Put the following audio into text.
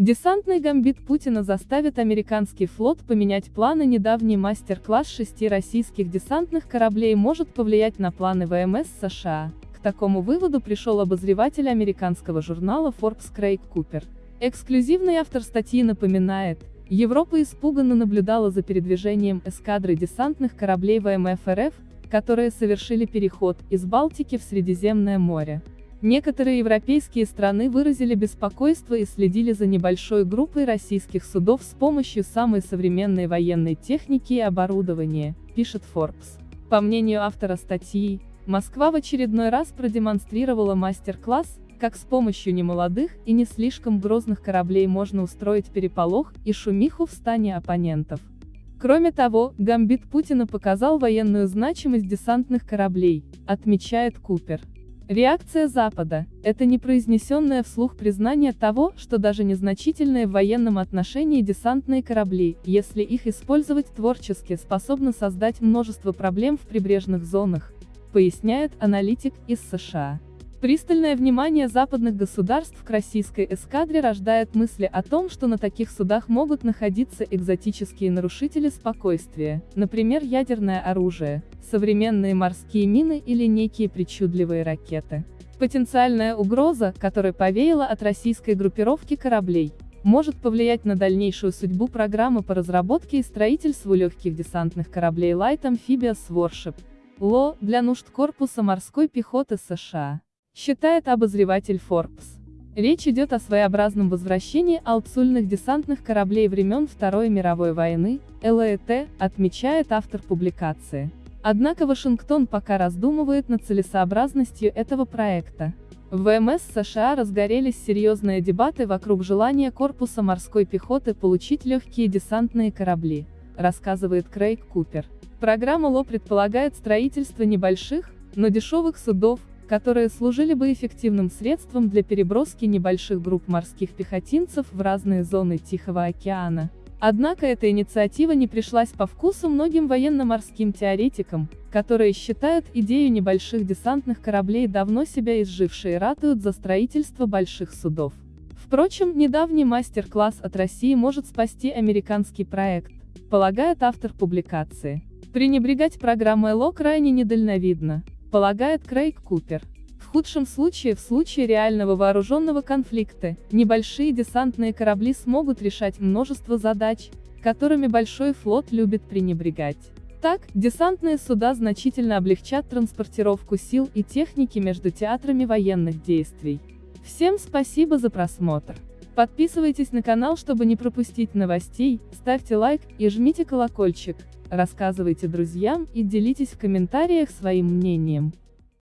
Десантный гамбит Путина заставит американский флот поменять планы Недавний мастер-класс шести российских десантных кораблей может повлиять на планы ВМС США. К такому выводу пришел обозреватель американского журнала Forbes Крейг Купер. Эксклюзивный автор статьи напоминает, Европа испуганно наблюдала за передвижением эскадры десантных кораблей ВМФ РФ, которые совершили переход из Балтики в Средиземное море. Некоторые европейские страны выразили беспокойство и следили за небольшой группой российских судов с помощью самой современной военной техники и оборудования, пишет Forbes. По мнению автора статьи, Москва в очередной раз продемонстрировала мастер-класс, как с помощью немолодых и не слишком грозных кораблей можно устроить переполох и шумиху в стане оппонентов. Кроме того, гамбит Путина показал военную значимость десантных кораблей, отмечает Купер. Реакция Запада – это непроизнесенное вслух признание того, что даже незначительные в военном отношении десантные корабли, если их использовать творчески, способны создать множество проблем в прибрежных зонах, поясняет аналитик из США. Пристальное внимание западных государств к российской эскадре рождает мысли о том, что на таких судах могут находиться экзотические нарушители спокойствия, например ядерное оружие, современные морские мины или некие причудливые ракеты. Потенциальная угроза, которая повеяла от российской группировки кораблей, может повлиять на дальнейшую судьбу программы по разработке и строительству легких десантных кораблей Light Amphibious Warship, ЛО, для нужд корпуса морской пехоты США считает обозреватель Forbes. Речь идет о своеобразном возвращении алцульных десантных кораблей времен Второй мировой войны, ЛЭТ, отмечает автор публикации. Однако Вашингтон пока раздумывает над целесообразностью этого проекта. В ВМС США разгорелись серьезные дебаты вокруг желания корпуса морской пехоты получить легкие десантные корабли, рассказывает Крейг Купер. Программа ЛО предполагает строительство небольших, но дешевых судов, которые служили бы эффективным средством для переброски небольших групп морских пехотинцев в разные зоны Тихого океана. Однако эта инициатива не пришлась по вкусу многим военно-морским теоретикам, которые считают идею небольших десантных кораблей давно себя изжившей и ратуют за строительство больших судов. Впрочем, недавний мастер-класс от России может спасти американский проект, полагает автор публикации. Пренебрегать программой ЛО крайне недальновидно полагает Крейг Купер. В худшем случае, в случае реального вооруженного конфликта, небольшие десантные корабли смогут решать множество задач, которыми большой флот любит пренебрегать. Так, десантные суда значительно облегчат транспортировку сил и техники между театрами военных действий. Всем спасибо за просмотр. Подписывайтесь на канал, чтобы не пропустить новостей, ставьте лайк и жмите колокольчик рассказывайте друзьям и делитесь в комментариях своим мнением.